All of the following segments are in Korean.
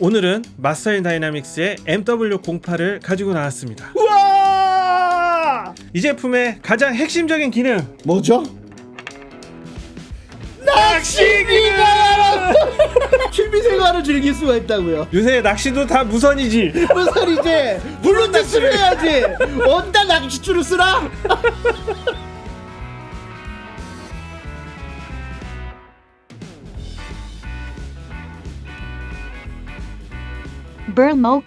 오늘은 Master and Dynamics의 MW08을 가지고 나왔습니다. 우와! 이 제품의 가장 핵심적인 기능 뭐죠? 낚시기가 취미생활을 즐길 수가 있다고요. 요새 낚시도 다 무선이지. 무슨 이제 블루투스를 해야지. 어디다 낚시줄을 쓰라? Burmok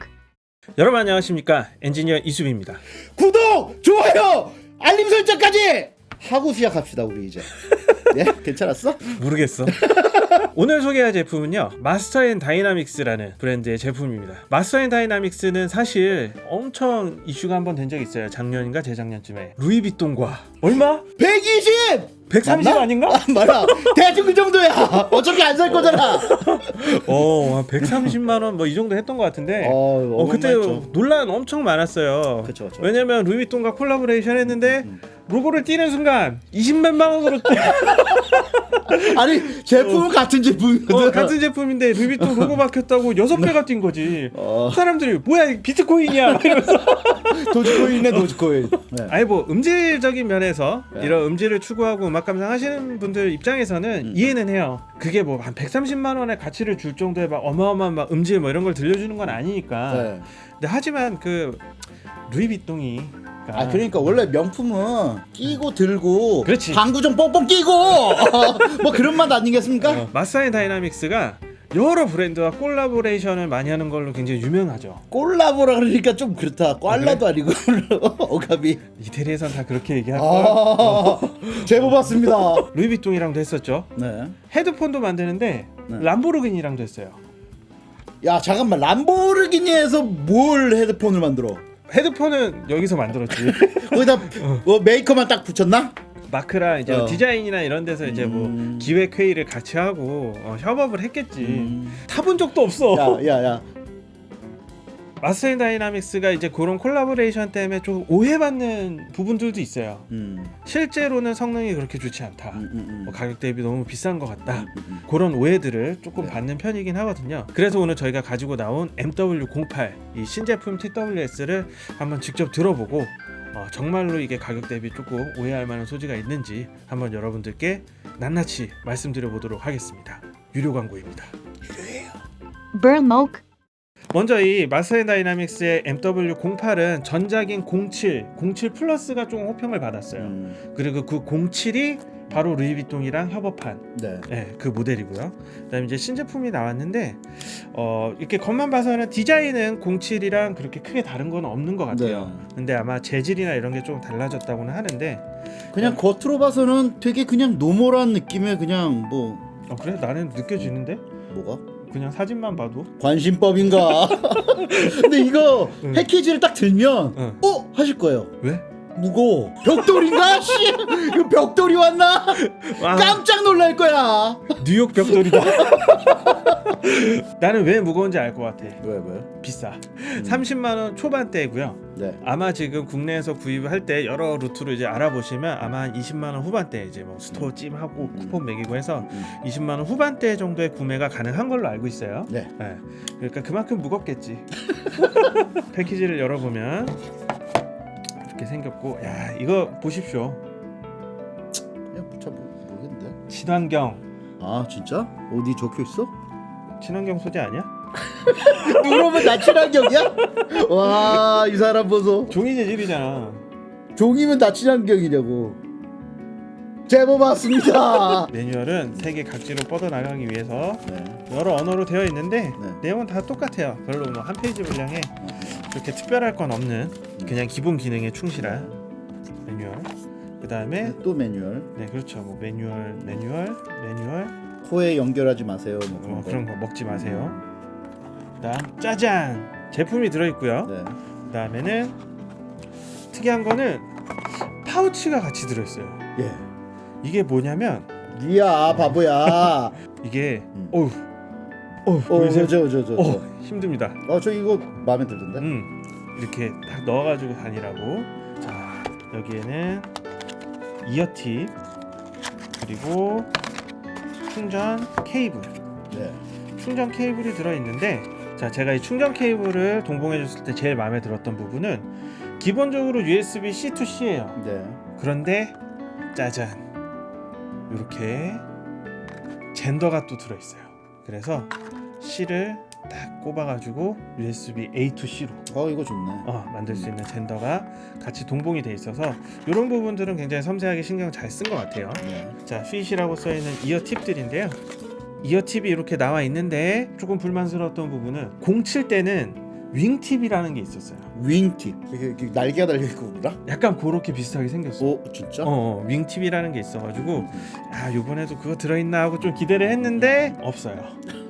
여러분 안녕하십니까 엔지니어 이수빈입니다. 구독, 좋아요, 알림 설정까지 하고 시작합시다 우리 이제. 예, 괜찮았어? 모르겠어. 오늘 소개할 제품은요 Master and Dynamics라는 브랜드의 제품입니다. Master and Dynamics는 사실 엄청 이슈가 한 번 된 적이 있어요. 작년인가 재작년쯤에 루이비통과 얼마? 120. 130 맞나? 아닌가? 아, 맞아. 대충 그 정도야. 어차피 안 살 거잖아. 어, 한 130만 원 뭐 이 정도 했던 것 같은데. 어, 어 그때. 논란 엄청 많았어요. 그쵸, 그쵸. 왜냐면 루이비통과 콜라보레이션 했는데 음. 로고를 띄는 순간 20몇만 원으로 아니 제품은 같은 제품이거든. 어, 같은 제품인데 루이비통 로고 박혔다고 여섯 배가 뛴 거지. 어. 사람들이 뭐야 비트코인이야 막 이러면서. 도지코인이네 도지코인. 네. 아니 뭐 음질적인 면에서 네. 이런 음질을 추구하고 음악 감상하시는 분들 입장에서는 음. 이해는 해요. 그게 뭐 한 130만 원의 가치를 줄 정도의 막 어마어마한 막 음질 뭐 이런 걸 들려주는 건 아니니까. 네. 근데 하지만 그 루이비통이 아 그러니까 원래 명품은 끼고 들고 그렇지. 방구 좀 뻥뻥 끼고 뭐 그런 맛 아니겠습니까? 어, Master and Dynamics가 여러 브랜드와 콜라보레이션을 많이 하는 걸로 굉장히 유명하죠. 콜라보라 그러니까 좀 그렇다. 꽐라도 아니고 어감이. 이태리에선 다 그렇게 얘기할 거야. 아 제보 받습니다. 루이비통이랑도 했었죠. 네. 헤드폰도 만드는데 네. 람보르기니랑도 했어요. 야 잠깐만 람보르기니에서 뭘 헤드폰을 만들어? 헤드폰은 여기서 만들었지. 거기다 뭐 메이커만 딱 붙였나? 마크랑 이제 어. 디자인이나 이런 데서 이제 음. 뭐 기획 회의를 같이 하고 어, 협업을 했겠지. 음. 타본 적도 없어. 야 야 야. Master and Dynamics가 이제 그런 콜라보레이션 때문에 좀 오해받는 부분들도 있어요. 음. 실제로는 성능이 그렇게 좋지 않다. 음, 음, 음. 뭐 가격 대비 너무 비싼 것 같다. 그런 오해들을 조금 네. 받는 편이긴 하거든요. 그래서 오늘 저희가 가지고 나온 MW08 이 신제품 TWS를 한번 직접 들어보고 어, 정말로 이게 가격 대비 조금 오해할 만한 소지가 있는지 한번 여러분들께 낱낱이 말씀드려 보도록 하겠습니다. 유료 광고입니다. Burmok 먼저 이 Master and Dynamics의 MW08은 전작인 07, 07 플러스가 좀 호평을 받았어요. 음. 그리고 그 07이 바로 루이비통이랑 협업한 네. 네, 그 모델이고요. 그다음에 이제 신제품이 나왔는데 어, 이렇게 겉만 봐서는 디자인은 07이랑 그렇게 크게 다른 건 없는 것 같아요. 네. 근데 아마 재질이나 이런 게 좀 달라졌다고는 하는데 그냥 겉으로 봐서는 되게 그냥 normal한 느낌의 그냥 뭐 어, 그래 나는 느껴지는데 뭐가? 그냥 사진만 봐도 관심법인가? 근데 이거 응. 패키지를 딱 들면 응. 어 하실 거예요. 왜? 무거워. 벽돌인가? 씨, 이거 벽돌이 왔나? 아, 깜짝 놀랄 거야. 뉴욕 벽돌이다. 나는 왜 무거운지 알 것 같아. 왜 왜? 비싸. 음. 30만 원 초반대고요. 네. 아마 지금 국내에서 구입을 할때 여러 루트로 이제 알아보시면 아마 한 20만 원 후반대 이제 뭐 스토어 찜하고 음. 쿠폰 먹이고 해서 음. 20만 원 후반대 정도의 구매가 가능한 걸로 알고 있어요. 네. 네. 그러니까 그만큼 무겁겠지. 패키지를 열어보면 이렇게 생겼고, 야 이거 보십시오. 그냥 잘 모- 모르겠는데. 친환경, 아 진짜? 어디 적혀 있어? 친환경 소재 아니야? 누르면 나 친환경이야? 와 이 사람 보소. 종이 재질이잖아. 종이면 다 친환경이냐고. 제보 받습니다. 매뉴얼은 세계 각지로 뻗어 나가기 위해서 네. 여러 언어로 되어 있는데 네. 내용은 다 똑같아요. 별로 뭐 한 페이지 분량에 그렇게 특별할 건 없는 그냥 기본 기능에 충실한 매뉴얼. 그 다음에 네, 또 매뉴얼. 네 그렇죠. 뭐 매뉴얼, 매뉴얼, 매뉴얼. 코에 연결하지 마세요. 뭐 그런 어, 거. 그런 거 먹지 마세요. 그 다음 짜잔 제품이 들어 있고요. 네. 그 다음에는 특이한 거는 파우치가 같이 들어 있어요. 예. 이게 뭐냐면 니야 바보야. 이게 음. 어우 어우 어, 보이세요? 저 저 저. 저. 어 힘듭니다. 어, 저 이거 마음에 들던데. 음 이렇게 딱 넣어가지고 다니라고. 자 여기에는 이어팁 그리고 충전 케이블. 네. 충전 케이블이 들어 있는데 자, 제가 이 충전 케이블을 동봉해 줬을 때 제일 마음에 들었던 부분은 기본적으로 USB C to C예요. 네. 그런데 짜잔. 이렇게 젠더가 또 들어 있어요. 그래서 C를 딱 꼽아 가지고 USB A to C로 어 이거 좋네. 어, 만들 수 있는 젠더가 같이 동봉이 돼 있어서 이런 부분들은 굉장히 섬세하게 신경 잘 쓴 것 같아요. 네. 자, 핏이라고 써 있는 이어 팁들인데요. 이어 팁이 이렇게 나와 있는데 조금 불만스러웠던 부분은 07 때는 윙 팁이라는 게 있었어요. 윙팁. 이게, 이게 날개가 달려 있고 그라? 약간 그렇게 비슷하게 생겼어. 오 진짜? 어, 어, 윙 팁이라는 게 있어가지고 아 이번에도 그거 들어있나 하고 좀 기대를 했는데 없어요.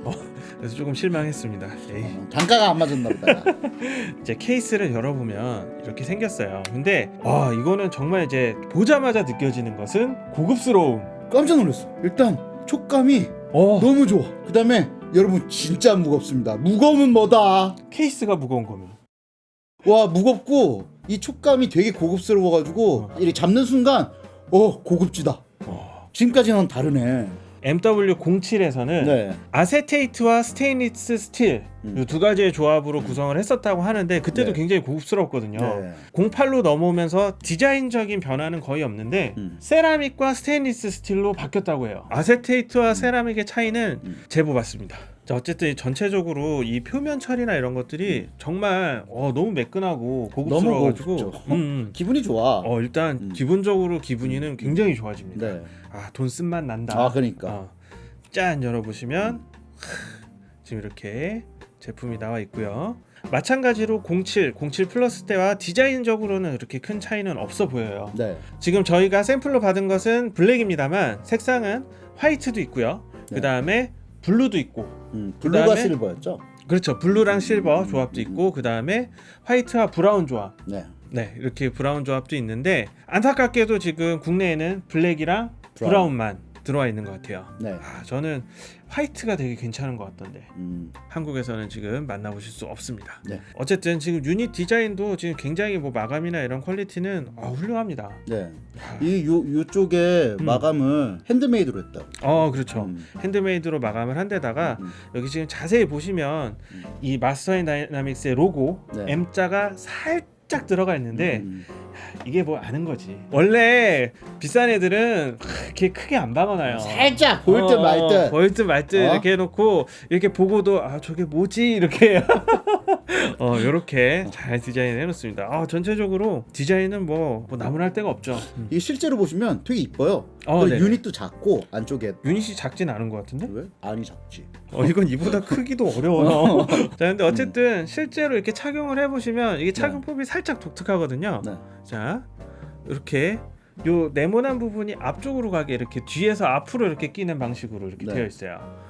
어, 그래서 조금 실망했습니다. 어, 단가가 안 맞았나 보다. 이제 케이스를 열어보면 이렇게 생겼어요. 근데 와 이거는 정말 이제 보자마자 느껴지는 것은 고급스러움. 깜짝 놀랐어. 일단 촉감이 어 너무 좋아. 그 다음에 여러분 진짜 무겁습니다. 무거움은 뭐다? 케이스가 무거운 거면. 와 무겁고 이 촉감이 되게 고급스러워가지고 이렇게 잡는 순간 어 고급지다. 어. 지금까지는 다르네. MW07에서는 네. 아세테이트와 스테인리스 스틸 음. 이 두 가지의 조합으로 구성을 했었다고 하는데 그때도 네. 굉장히 고급스럽거든요. 네. 08로 넘어오면서 디자인적인 변화는 거의 없는데 음. 세라믹과 스테인리스 스틸로 바뀌었다고 해요. 아세테이트와 세라믹의 차이는 음. 제법 맞습니다. 자, 어쨌든 전체적으로 이 표면 처리나 이런 것들이 정말 어, 너무 매끈하고 고급스러워가지고 너무. 음, 음. 기분이 좋아. 어, 일단 음. 기본적으로 기분이는 굉장히 좋아집니다. 네. 아, 돈 쓴맛 난다. 아 그러니까. 어, 짠 열어보시면 지금 이렇게 제품이 나와 있고요. 마찬가지로 07, 07 플러스 때와 디자인적으로는 그렇게 큰 차이는 없어 보여요. 네. 지금 저희가 샘플로 받은 것은 블랙입니다만 색상은 화이트도 있고요. 네. 그 다음에 블루도 있고, 음, 블루가 그다음에- 실버였죠. 그렇죠. 블루랑 실버 조합도 있고, 그 다음에 화이트와 브라운 조합. 네. 네, 이렇게 브라운 조합도 있는데 안타깝게도 지금 국내에는 블랙이랑 브라운. 브라운만 들어와 있는 것 같아요. 네. 아, 저는 화이트가 되게 괜찮은 것 같던데 음, 한국에서는 지금 만나보실 수 없습니다. 네. 어쨌든 지금 유닛 디자인도 지금 굉장히 뭐 마감이나 이런 퀄리티는 어, 훌륭합니다. 네. 이요 요쪽에 음. 마감을 핸드메이드로 했다. 어 그렇죠. 음. 핸드메이드로 마감을 한 데다가 음. 여기 지금 자세히 보시면 음. 이 Master and Dynamics의 로고 네. M자가 살짝 들어가 있는데 음, 이게 뭐 아는 거지. 원래 비싼 애들은 이렇게 크게 안 박아놔요. 살짝 보일 듯 말 어, 듯. 보일 듯 말듯 어? 이렇게 해놓고 이렇게 보고도 아 저게 뭐지 이렇게 어 이렇게 잘 디자인 해놓습니다. 아 전체적으로 디자인은 뭐, 뭐 나무랄 데가 없죠. 음. 이게 실제로 보시면 되게 이뻐요. 어, 그. 유닛도 작고 안쪽에 유닛이 작진 않은 것 같은데? 왜? 안이 작지. 어 이건 이보다 크기도 어려워요. 자 근데 어쨌든 실제로 이렇게 착용을 해보시면 이게 착용법이 살짝 독특하거든요. 네. 자 이렇게 요 네모난 부분이 앞쪽으로 가게 이렇게 뒤에서 앞으로 이렇게 끼는 방식으로 이렇게 네. 되어 있어요.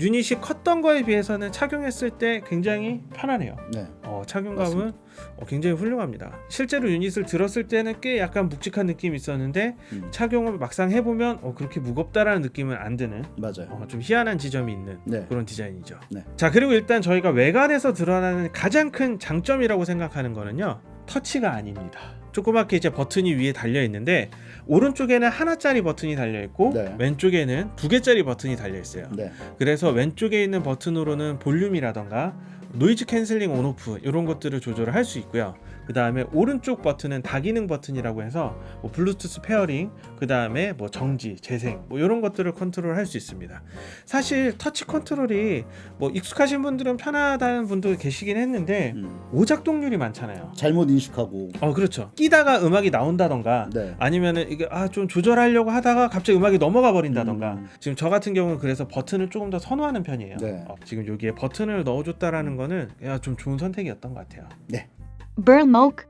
유닛이 컸던 거에 비해서는 착용했을 때 굉장히 편하네요. 네. 어, 착용감은 어, 굉장히 훌륭합니다. 실제로 유닛을 들었을 때는 꽤 약간 묵직한 느낌이 있었는데 음, 착용을 막상 해보면 어, 그렇게 무겁다라는 느낌은 안 드는 맞아요. 어, 좀 희한한 지점이 있는 네. 그런 디자인이죠. 네. 자 그리고 일단 저희가 외관에서 드러나는 가장 큰 장점이라고 생각하는 거는요 터치가 아닙니다. 조그맣게 이제 버튼이 위에 달려 있는데 오른쪽에는 하나짜리 버튼이 달려 있고 네. 왼쪽에는 두 개짜리 버튼이 달려 있어요. 네. 그래서 왼쪽에 있는 버튼으로는 볼륨이라던가 noise canceling on off 이런 것들을 조절을 할 수 있고요. 그 다음에 오른쪽 버튼은 다기능 버튼이라고 해서 뭐 블루투스 pairing, 그 다음에 뭐 정지, 재생 뭐 이런 것들을 컨트롤 할 수 있습니다. 사실 터치 컨트롤이 뭐 익숙하신 분들은 편하다는 분도 계시긴 했는데 음, 오작동률이 많잖아요. 잘못 인식하고. 어 그렇죠. 끼다가 음악이 나온다던가 네. 아니면은 이게 아 좀 조절하려고 하다가 갑자기 음악이 넘어가 버린다던가 음. 지금 저 같은 경우는 그래서 버튼을 조금 더 선호하는 편이에요. 네. 어, 지금 여기에 버튼을 넣어줬다라는 거는 야, 좀 좋은 선택이었던 것 같아요. Burmok,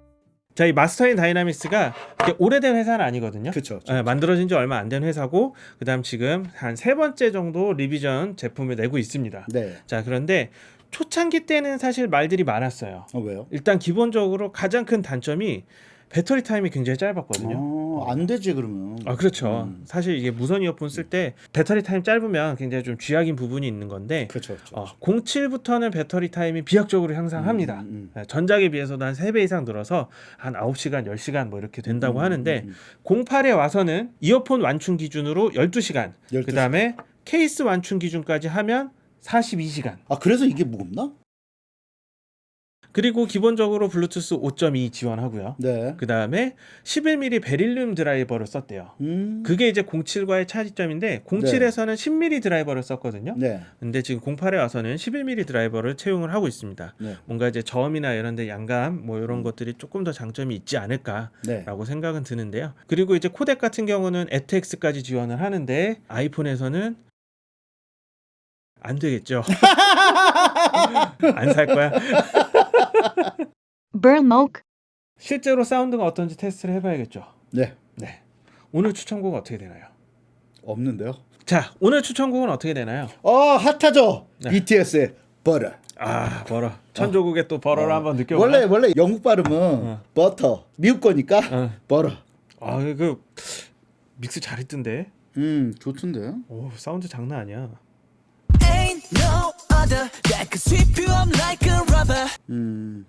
자, 이 Master & Dynamics가 오래된 회사는 아니거든요. 그렇죠. 예, 만들어진 지 얼마 안 된 회사고 그 다음 지금 한 세 번째 정도 revision 제품을 내고 있습니다. 네. 자, 그런데 초창기 때는 사실 말들이 많았어요. 어 왜요? 일단 기본적으로 가장 큰 단점이 배터리 타임이 굉장히 짧았거든요. 어, 안 되지 그러면. 아 그렇죠. 음. 사실 이게 무선 이어폰 쓸 때 배터리 타임 짧으면 굉장히 좀 쥐약인 부분이 있는 건데 그렇죠. 그렇죠. 어, 07부터는 배터리 타임이 비약적으로 향상합니다. 음, 음, 네, 전작에 비해서도 한 3배 이상 늘어서 한 9시간, 10시간 뭐 이렇게 된다고 음, 하는데 음, 08에 와서는 이어폰 완충 기준으로 12시간, 12 그다음에 케이스 완충 기준까지 하면 42시간. 아 그래서 이게 무겁나? 그리고 기본적으로 블루투스 5.2 지원하고요. 네. 그 다음에 11mm 베릴륨 드라이버를 썼대요. 음. 그게 이제 07과의 차이점인데 07에서는 10mm 드라이버를 썼거든요. 네. 근데 지금 08에 와서는 11mm 드라이버를 채용을 하고 있습니다. 네. 뭔가 이제 저음이나 이런 데 양감 뭐 이런 것들이 조금 더 장점이 있지 않을까라고 네. 생각은 드는데요. 그리고 이제 코덱 같은 경우는 ATX까지 지원을 하는데 아이폰에서는 안 되겠죠. 안 살 거야. Burmok, 실제로 사운드가 어떤지 테스트를 해봐야겠죠. 네. 네. 오늘 추천곡 어떻게 되나요? 없는데요. 자, 오늘 추천곡은 어떻게 되나요? 어 핫하죠. 네. BTS의 버터. 아, 버러. 천조국의 또 버러를 어. 한번 느껴보나? 원래 원래 영국 발음은 어. 버터. 미국 거니까 어. 버터. 아, 그 mix 잘했던데. 음 좋던데. 오, 사운드 장난 아니야. Ain't no other that could sweep you up like a robber. 음.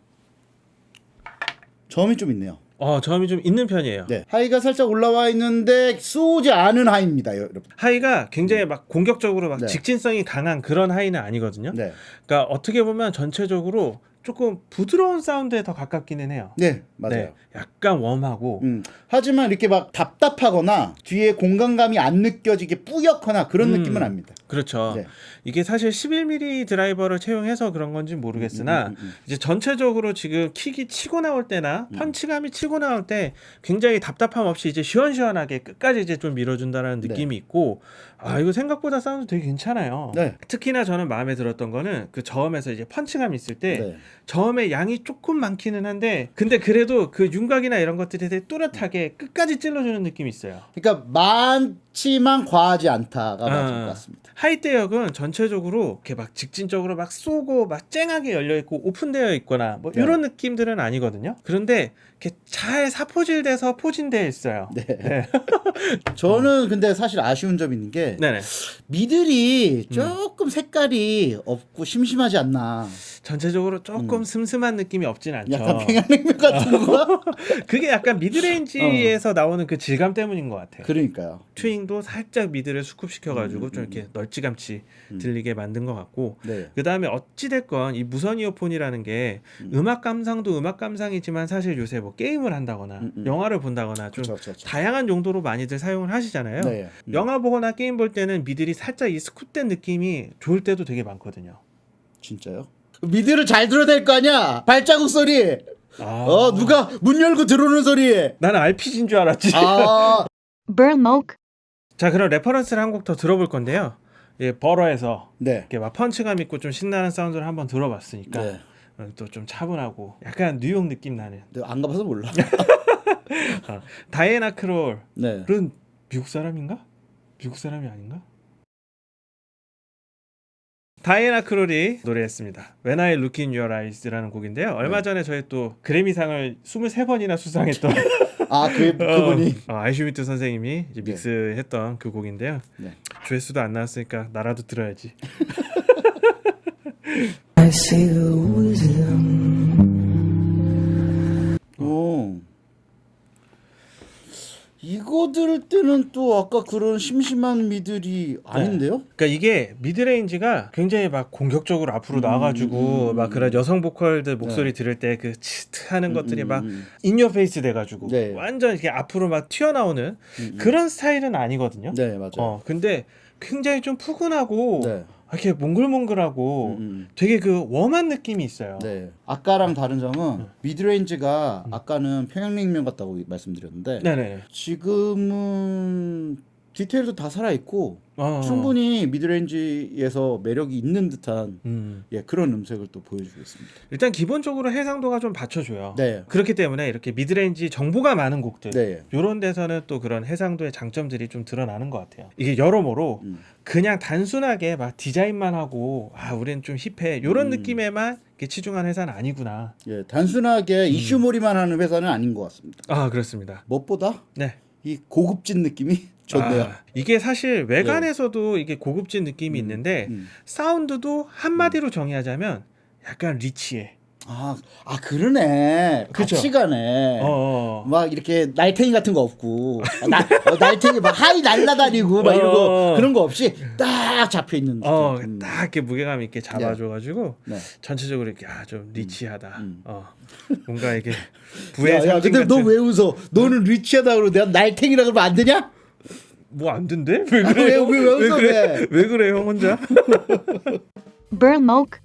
저음이 좀 있네요. 어, 저음이 좀 있는 편이에요. 네. high가 살짝 올라와 있는데 쏘지 않은 high입니다, 여러분. high가 굉장히 막 공격적으로 막 네. 직진성이 강한 그런 high는 아니거든요. 네. 그러니까 어떻게 보면 전체적으로 조금 부드러운 사운드에 더 가깝기는 해요. 네, 맞아요. 네, 약간 warm하고 음, 하지만 이렇게 막 답답하거나 뒤에 공간감이 안 느껴지게 뿌옇거나 그런 음. 느낌은 압니다. 그렇죠. 네. 이게 사실 11mm 드라이버를 채용해서 그런 건지 모르겠으나 음, 음, 음, 음. 이제 전체적으로 지금 킥이 치고 나올 때나 펀치감이 치고 나올 때 굉장히 답답함 없이 이제 시원시원하게 끝까지 이제 좀 밀어준다는 네. 느낌이 있고 아 이거 생각보다 사운드 되게 괜찮아요. 네. 특히나 저는 마음에 들었던 거는 그 저음에서 이제 펀치감 있을 때 네. 저음의 양이 조금 많기는 한데 근데 그래도 그 윤곽이나 이런 것들이 되게 또렷하게 끝까지 찔러주는 느낌이 있어요. 그러니까 많지만 과하지 않다가 맞을 아. 것 같습니다. 하이대역은 전체적으로 이렇게 막 직진적으로 막 쏘고 막 쨍하게 열려 있고 오픈되어 있거나 뭐 네. 이런 느낌들은 아니거든요. 그런데 이렇게 잘 사포질돼서 포진되어 있어요. 네. 네. 저는 근데 사실 아쉬운 점이 있는 게 네네. 미들이 조금 색깔이 없고 심심하지 않나. 전체적으로 조금 슴슴한 느낌이 없진 않죠. 음. 약간 평양냉면 같은 거. 그게 약간 midrange에서 나오는 그 질감 때문인 것 같아요. 그러니까요. 튜닝도 살짝 mid를 scoop시켜가지고 음, 좀 음, 이렇게 널찌감치 들리게 만든 것 같고 네. 그 다음에 어찌 됐건 이 무선 이어폰이라는 게 음악 감상도 음악 감상이지만 사실 요새 뭐 게임을 한다거나 음, 음. 영화를 본다거나 좀 그렇죠, 그렇죠. 다양한 용도로 많이들 사용을 하시잖아요. 네. 음. 영화 보거나 게임 볼 때는 middle이 살짝 이 scoop된 느낌이 좋을 때도 되게 많거든요. 진짜요? mid를 잘 들어야 될 거 아니야. 발자국 소리. 아, 어 누가 문 열고 들어오는 소리. 나는 RPG인 줄 알았지. 아. 자, 그럼 reference를 한 곡 더 들어볼 건데요. 예, Butter에서 네. 이렇게 막 펀치감 있고 좀 신나는 사운드를 한번 들어봤으니까 네. 또 좀 차분하고 약간 뉴욕 느낌 나는 내가 안 가봐서 몰라. 어, 다이애나 크롤은 네. 미국 사람인가? 미국 사람이 아닌가? 다이애나 크롤이 노래했습니다. When I Look in Your Eyes라는 곡인데요. 얼마 네. 전에 저희 또 그래미상을 23번이나 수상했던 아, 그 그분이 어, 어, 아이슈미트 선생님이 이제 네. 믹스했던 그 곡인데요. 네. 조회수도 안 나왔으니까 나라도 들어야지. I see the wisdom. 들을 때는 또 아까 그런 심심한 middle이 아닌데요? 그러니까 이게 midrange가 굉장히 막 공격적으로 앞으로 나와가지고 음, 막 그런 여성 보컬들 목소리 네. 들을 때 그 치트하는 것들이 음, 막 음, in your face 돼가지고 네. 완전 이렇게 앞으로 막 튀어나오는 음, 음. 그런 스타일은 아니거든요. 네, 맞아요. 어 근데 굉장히 좀 푸근하고 네. 이렇게 몽글몽글하고 음, 음. 되게 그 warm한 느낌이 있어요. 네. 아까랑 다른 점은 midrange가 아까는 평양냉면 같다고 말씀드렸는데 네네. 지금은 디테일도 다 살아 있고 어. 충분히 midrange에서 매력이 있는 듯한 음. 예, 그런 음색을 또 보여주고 있습니다. 일단 기본적으로 해상도가 좀 받쳐줘요. 네. 그렇기 때문에 이렇게 midrange 정보가 많은 곡들 네. 이런 데서는 또 그런 해상도의 장점들이 좀 드러나는 것 같아요. 이게 여러모로 음. 그냥 단순하게 막 디자인만 하고 아 우리는 좀 hip해 이런 음. 느낌에만 치중한 회사는 아니구나. 예, 음. 단순하게 이슈몰이만 하는 회사는 아닌 것 같습니다. 아 그렇습니다. 무엇보다 네. 이 고급진 느낌이 좋네요. 아, 이게 사실 외관에서도 이게 고급진 느낌이 있는데 음. 사운드도 한마디로 정의하자면 약간 rich해. 아, 아 그러네. 그쵸? 같이 가네. 어, 어. 막 이렇게 날탱이 같은 거 없고 아, 나, 어, 날탱이 막 high 날라다니고 막 이런 거 어. 그런 거 없이 딱 잡혀 있는. 어, 음. 딱 이렇게 무게감 있게 잡아줘가지고 네. 전체적으로 이렇게 아 좀 rich하다. 음. 어, 뭔가 이게 부의 야, 야, 근데 너. 왜 웃어? 너는 리치하다 그러고 내가 날탱이라 그러면 안 되냐? 뭐 안 된대? 왜 아, 그래요? 왜, 왜 웃어, 그래? 왜? 왜 그래 형 혼자?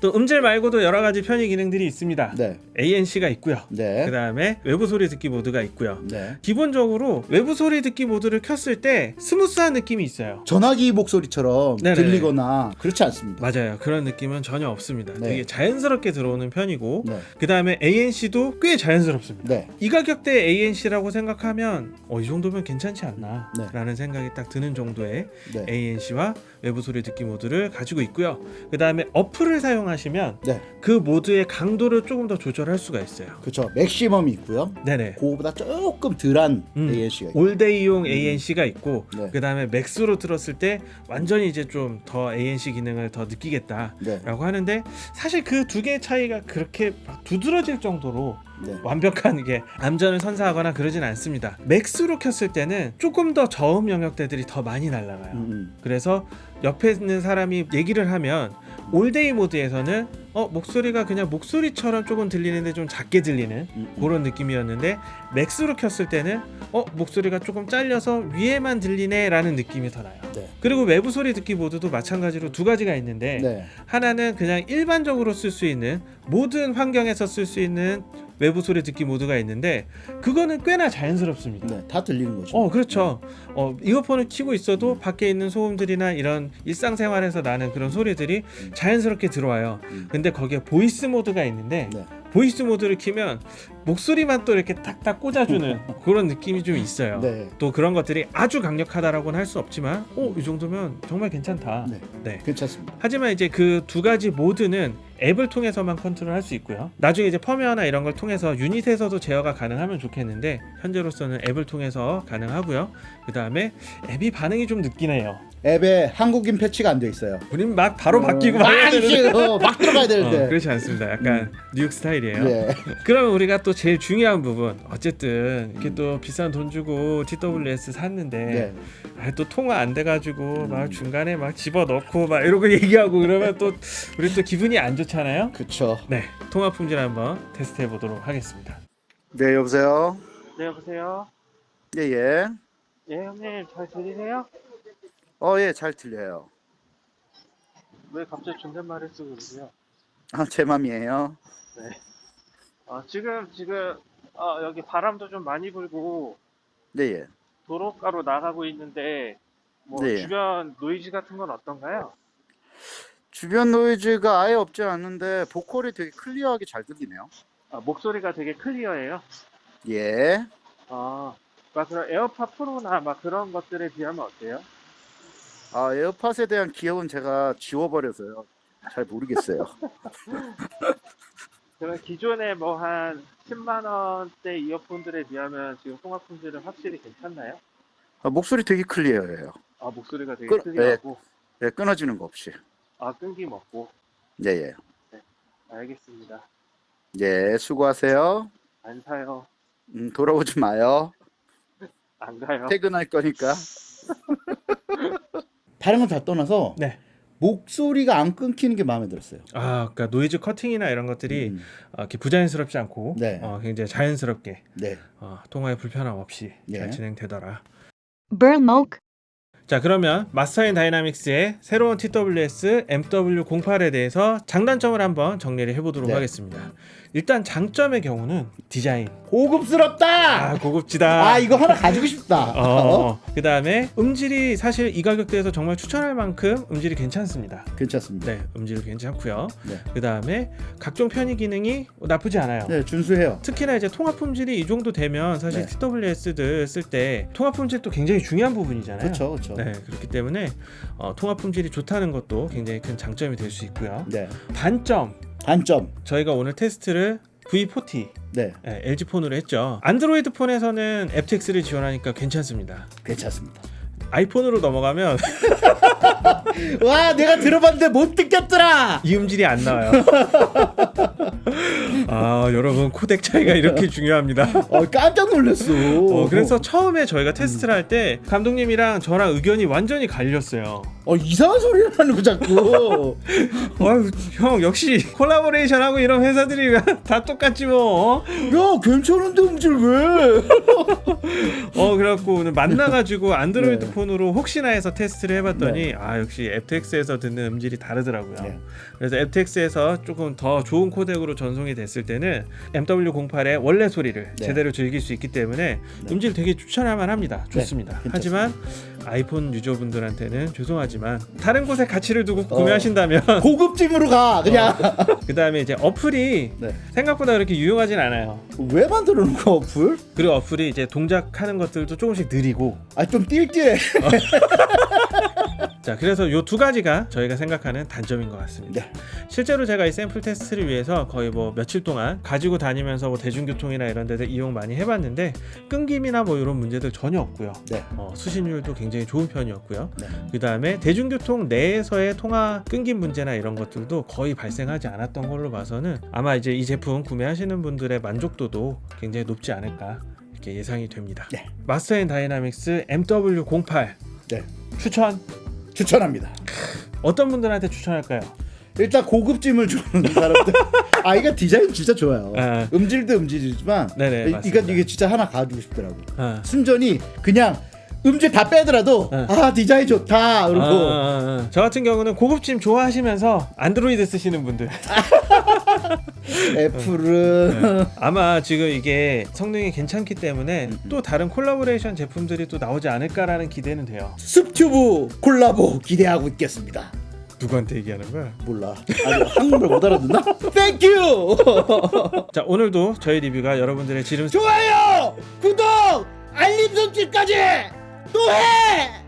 또 음질 말고도 여러 가지 편의 기능들이 있습니다. 네, ANC가 있고요. 네, 그 다음에 외부 소리 듣기 모드가 있고요. 네. 기본적으로 외부 소리 듣기 모드를 켰을 때 스무스한 느낌이 있어요. 전화기 목소리처럼 네네. 들리거나 그렇지 않습니다. 맞아요. 그런 느낌은 전혀 없습니다. 네. 되게 자연스럽게 들어오는 편이고 네, 그 다음에 ANC도 꽤 자연스럽습니다. 네, 이 가격대 ANC라고 생각하면 어, 이 정도면 괜찮지 않나 네. 라는 생각이 딱 드는 정도의 네, ANC와 외부 소리 듣기 모드를 가지고 있고요. 그 다음에 어플을 사용 하시면 네. 그 모드의 강도를 조금 더 조절할 수가 있어요. 그렇죠. 맥시멈이 있고요. 네네. 그거보다 조금 덜한 음. ANC가 있고. all day용 ANC가 있고 네. 그 다음에 max로 들었을 때 완전히 이제 좀 더 ANC 기능을 더 느끼겠다 라고 네, 하는데 사실 그 두 개의 차이가 그렇게 막 두드러질 정도로 네, 완벽한 이게 암전을 선사하거나 그러진 않습니다. max로 켰을 때는 조금 더 저음 영역대들이 더 많이 날아가요. 음, 음. 그래서 옆에 있는 사람이 얘기를 하면 all day 모드에서는 어 목소리가 그냥 목소리처럼 조금 들리는데 좀 작게 들리는 음, 음. 그런 느낌이었는데 max로 켰을 때는 어 목소리가 조금 잘려서 위에만 들리네 라는 느낌이 더 나요. 네, 그리고 외부 소리 듣기 모드도 마찬가지로 두 가지가 있는데 네, 하나는 그냥 일반적으로 쓸 수 있는 모든 환경에서 쓸 수 있는 외부 소리 듣기 모드가 있는데 그거는 꽤나 자연스럽습니다. 네, 다 들리는 거죠. 어 그렇죠. 어 이어폰을 키고 있어도 밖에 있는 소음들이나 이런 일상생활에서 나는 그런 소리들이 자연스럽게 들어와요. 음. 근데 거기에 voice 모드가 있는데 네. voice 모드를 키면 목소리만 또 이렇게 딱딱 꽂아주는 그런 느낌이 좀 있어요. 네, 또 그런 것들이 아주 강력하다라고는 할 수 없지만, 오 이 정도면 정말 괜찮다. 네, 네. 괜찮습니다. 하지만 이제 그 두 가지 모드는 앱을 통해서만 컨트롤할 수 있고요. 나중에 이제 펌웨어나 이런 걸 통해서 유닛에서도 제어가 가능하면 좋겠는데 현재로서는 앱을 통해서 가능하고요. 그 다음에 앱이 반응이 좀 해요. 앱에 한국인 패치가 안 돼 있어요. 우린 막 바로 바뀌고 막 되는데 어, 막 들어가야 어, 되는데. 그렇지 않습니다. 약간 뉴욕 스타일이에요. 네. 그러면 우리가 또 제일 중요한 부분 어쨌든 이렇게 또 비싼 돈 주고 TWS 샀는데 네. 아, 또 통화 안 돼가지고 막 중간에 막 집어 넣고 막 이러고 얘기하고 그러면 또 우리 또 기분이 안 좋 잖아요. 그쵸. 네, 통화 품질 한번 테스트 해 보도록 하겠습니다. 네, 여보세요. 네, 여보세요. 예, 예. 예, 형님 잘 들리세요? 어, 예, 잘 들려요. 왜 갑자기 존댓말을 쓰고 그러세요? 아, 제 맘이에요. 어, 지금 지금 어, 여기 바람도 좀 많이 불고 네, 예. 도로가로 나가고 있는데 뭐 네. 주변 노이즈 같은 건 어떤가요? 주변 노이즈가 아예 없지 않은데 보컬이 되게 clear하게 잘 들리네요. 아, 목소리가 되게 clear해요. 예. 아, 막 그런 AirPod Pro나 막 그런 것들에 비하면 어때요? 아, 에어팟에 대한 기억은 제가 지워버려서요. 잘 모르겠어요. 그럼 기존에 뭐 한 10만 원대 이어폰들에 비하면 지금 통화 품질은 확실히 괜찮나요? 아, 목소리 되게 clear해요. 아 목소리가 되게 그- clear하고 예, 끊어지는 거 없이. 아 끊김 없고 예, 예. 알겠습니다. 예, 수고하세요. 안 사요. 음, 돌아오지 마요. 안 가요. 퇴근할 거니까. 다른 건 다 떠나서 네. 목소리가 안 끊기는 게 마음에 들었어요. 아, 그러니까 노이즈 커팅이나 이런 것들이 음, 어, 이렇게 부자연스럽지 않고 네. 어, 굉장히 자연스럽게 네. 어, 통화에 불편함 없이 예. 잘 진행되더라. Burmoke, 자 그러면 Master and Dynamics의 새로운 TWS MW08에 대해서 장단점을 한번 정리를 해보도록 네. 하겠습니다. 일단 장점의 경우는 디자인. 고급스럽다. 아 고급지다. 아 이거 하나 가지고 싶다. 어, 그 다음에 음질이 사실 이 가격대에서 정말 추천할 만큼 음질이 괜찮습니다. 괜찮습니다. 네, 음질 괜찮고요. 네. 그 다음에 각종 편의 기능이 나쁘지 않아요. 네, 준수해요. 특히나 이제 통화 품질이 이 정도 되면 사실 네. TWS들 쓸 때 통화 품질도 굉장히 중요한 부분이잖아요. 그렇죠, 그렇죠. 네, 그렇기 때문에 어, 통합 품질이 좋다는 것도 굉장히 큰 장점이 될 수 있고요. 네. 단점 단점. 저희가 오늘 테스트를 V40 네, 네, LG 폰으로 했죠. 안드로이드 폰에서는 FTX를 지원하니까 괜찮습니다. 괜찮습니다. 아이폰으로 넘어가면 와, 내가 들어봤는데 못 듣겠더라. 이 음질이 안 나와요. 아 여러분 코덱 차이가 이렇게 중요합니다. 어, 깜짝 놀랐어. 어, 그래서 처음에 저희가 테스트를 할 때 감독님이랑 저랑 의견이 완전히 갈렸어요. 어, 이상한 소리를 하는 거 자꾸. 아유 형 역시 콜라보레이션 하고 이런 회사들이 다 똑같지 뭐. 야, 괜찮은데 음질 왜? 어 그래갖고 오늘 만나가지고 안드로이드 네. 폰으로 혹시나 해서 테스트를 해봤더니 아 역시 aptX에서 듣는 음질이 다르더라고요. 네. 그래서 aptX에서 조금 더 좋은 코덱으로 전송이 됐을 때는 MW08의 원래 소리를 네. 제대로 즐길 수 있기 때문에 음질 되게 추천할 만 합니다. 좋습니다. 괜찮습니다. 하지만 아이폰 유저분들한테는 죄송하지만 다른 곳에 가치를 두고 어. 구매하신다면 고급짐으로 가. 그냥. 그 다음에 이제 어플이 네. 생각보다 그렇게 유용하진 않아요. 왜 만들어 놓은 거 어플? 그리고 어플이 이제 동작하는 것들도 조금씩 느리고 아, 좀 띨띨해. 자 그래서 요 두 가지가 저희가 생각하는 단점인 것 같습니다. 네. 실제로 제가 이 샘플 테스트를 위해서 거의 뭐 며칠 동안 가지고 다니면서 뭐 대중교통이나 이런 데들 이용 많이 해봤는데 끊김이나 뭐 이런 문제들 전혀 없고요. 네. 어, 수신율도 굉장히 좋은 편이었고요. 네. 그 다음에 대중교통 내에서의 통화 끊김 문제나 이런 것들도 거의 발생하지 않았던 걸로 봐서는 아마 이제 이 제품 구매하시는 분들의 만족도도 굉장히 높지 않을까 이렇게 예상이 됩니다. 네. Master and Dynamics MW08 네. 추천 추천합니다. 어떤 분들한테 추천할까요? 일단 고급짐을 좋아하는 사람들. 아, 이거 디자인 진짜 좋아요. 아. 음질도 음질이지만 네네, 이- 맞습니다. 이거 이게 진짜 하나 가지고 싶더라고. 아. 순전히 그냥 음질 다 빼더라도 네. 아 디자인 좋다 그리고 아, 아, 아. 저 같은 경우는 고급짐 좋아하시면서 안드로이드 쓰시는 분들 Apple은 아마 지금 이게 성능이 괜찮기 때문에 또 다른 콜라보레이션 제품들이 또 나오지 않을까라는 기대는 돼요. 습튜브 콜라보 기대하고 있겠습니다. 누구한테 얘기하는 거야? 몰라. 아니 한국말 못 알아듣나? Thank you. 자 오늘도 저희 리뷰가 여러분들의 지름 좋아요, 구독, 알림 설정까지 또 해.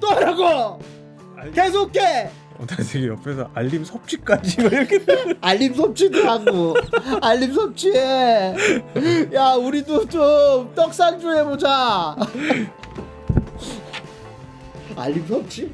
또 하라고. 계속해. 어, 나 되게 옆에서 알림 섭취까지 막 이렇게 알림 섭취도 하고 알림 섭취해. 야 우리도 좀 떡상 좀 해보자. 알림 섭취?